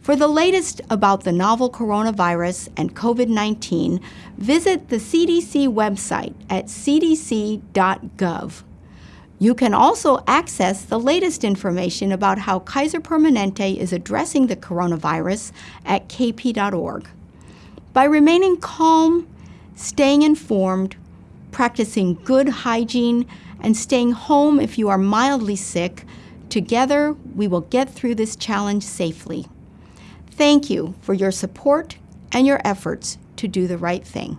For the latest about the novel coronavirus and COVID 19, visit the CDC website at cdc.gov. You can also access the latest information about how Kaiser Permanente is addressing the coronavirus at kp.org. By remaining calm, staying informed, practicing good hygiene, and staying home if you are mildly sick, together we will get through this challenge safely. Thank you for your support and your efforts to do the right thing.